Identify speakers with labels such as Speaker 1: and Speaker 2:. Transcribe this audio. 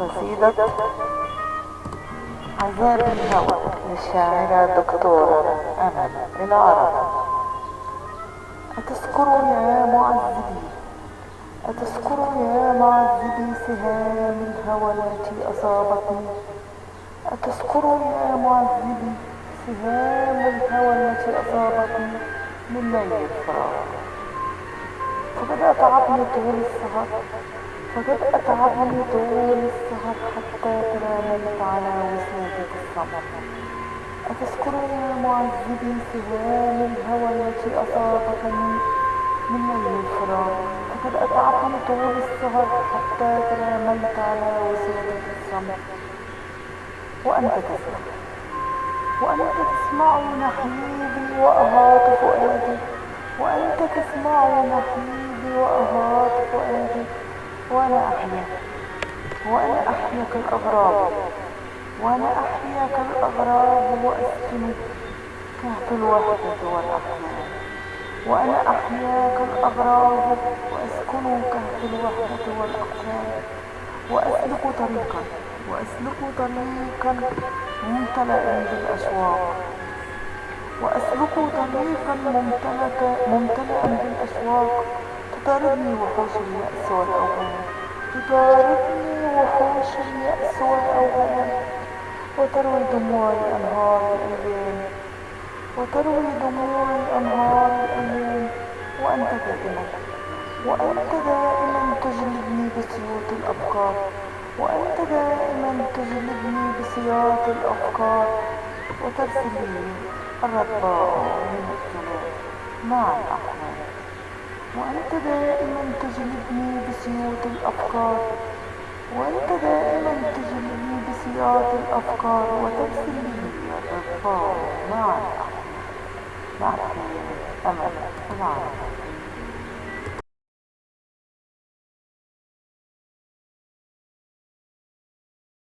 Speaker 1: قصيدة عذاب الهوى للشاعرة الدكتورة أمل العرب أتذكروا يا معذبي أتذكروا يا معذبي سهام الهوى التي أصابتني. أتذكروا يا معذبي سهام الهوى التي أصابتني من ليل الفراق فقد أتعبني طول السهر فقد أتعبني طول السهر حتى تنامت على وسادة الصبر أتذكر يا معذبي سهام الهوى التي أصابتني من ليل الفراق. فقد أتعبني طول السهر حتى تنامت على وسادة الصبر وأنت تسمع. وأنت تسمع نحيبي وأهات فؤادي. وأنت تسمع نحيبي وأهات فؤادي. وأنا أحيا. وأنا أحيا كالأغراب. وأنا أحيا كالأغراب وأسكن كهف الوحدة والأحلام وأنا أحيا كالأغراب وأسكن كهف الوحدة والأحلام وأسلك طريقا. وأسلك طريقا ممتلئا بالأشواق وأسلك طريقا ممتلئا بالأشواق تطاردني وحوش اليأس والأوهام تطاردني وحوش اليأس والأوهام وتروي دموعي أنهار الأيام وتروي دموعي أنهار الأيام وأنت دائما وأنت دائما تجلبني بسيوط الأفكار وأنت دائما تجلبني بسياط الأفكار. وترسل لي الرباء من الظلام مع الأحلام وأنت دائما تجلبني بسيوط الأفكار. وأنت دائما تجلبني بسياط الأفكار وترسل لي. الرباء مع الأحلام مع الكلام أمل. العالم